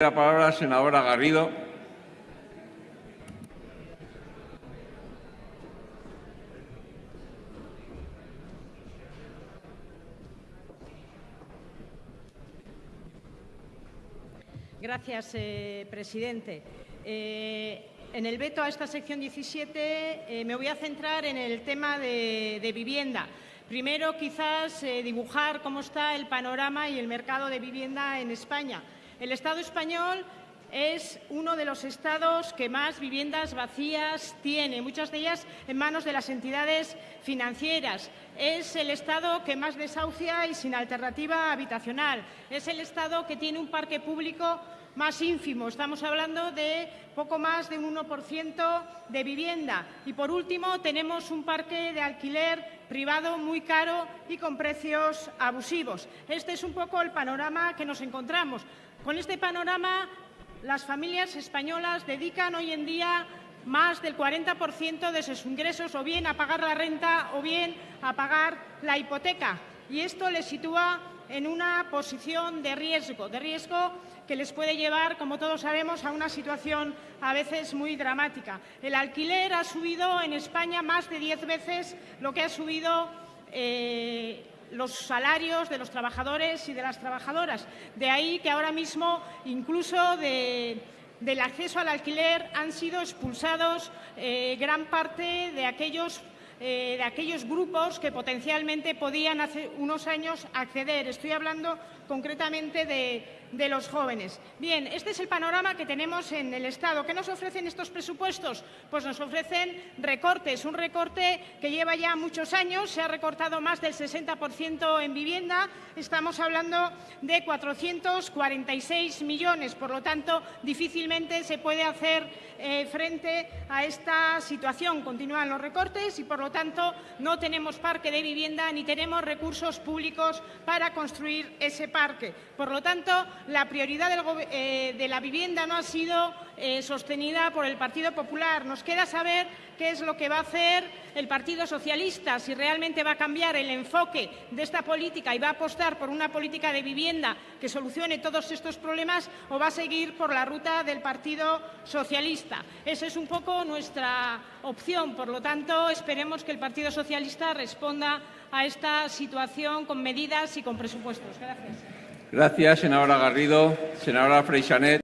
La palabra, senadora Garrido. Gracias, eh, presidente. Eh, en el veto a esta sección 17 eh, me voy a centrar en el tema de, vivienda. Primero, quizás dibujar cómo está el panorama y el mercado de vivienda en España. El Estado español es uno de los estados que más viviendas vacías tiene, muchas de ellas en manos de las entidades financieras. Es el estado que más desahucia y sin alternativa habitacional. Es el estado que tiene un parque público más ínfimo. Estamos hablando de poco más de un 1% de vivienda. Y, por último, tenemos un parque de alquiler privado muy caro y con precios abusivos. Este es un poco el panorama que nos encontramos. Con este panorama, las familias españolas dedican hoy en día más del 40% de sus ingresos o bien a pagar la renta o bien a pagar la hipoteca. Y esto les sitúa en una posición de riesgo, de riesgo que les puede llevar, como todos sabemos, a una situación a veces muy dramática. El alquiler ha subido en España más de diez veces lo que ha subido eh, los salarios de los trabajadores y de las trabajadoras. De ahí que ahora mismo, incluso del acceso al alquiler, han sido expulsados eh, gran parte de aquellos eh, de aquellos grupos que potencialmente podían hace unos años acceder. Estoy hablando concretamente de, los jóvenes. Bien, este es el panorama que tenemos en el Estado. ¿Qué nos ofrecen estos presupuestos? Pues nos ofrecen recortes, un recorte que lleva ya muchos años, se ha recortado más del 60% en vivienda, estamos hablando de 446 millones, por lo tanto, difícilmente se puede hacer eh, frente a esta situación. Continúan los recortes y, por lo tanto, no tenemos parque de vivienda ni tenemos recursos públicos para construir ese parque por lo tanto, la prioridad eh, de la vivienda no ha sido eh, sostenida por el Partido Popular. Nos queda saber qué es lo que va a hacer el Partido Socialista, si realmente va a cambiar el enfoque de esta política y va a apostar por una política de vivienda que solucione todos estos problemas o va a seguir por la ruta del Partido Socialista. Esa es un poco nuestra opción. Por lo tanto, esperemos que el Partido Socialista responda a esta situación con medidas y con presupuestos. Gracias. Gracias, senadora Garrido. Senadora Freixanet.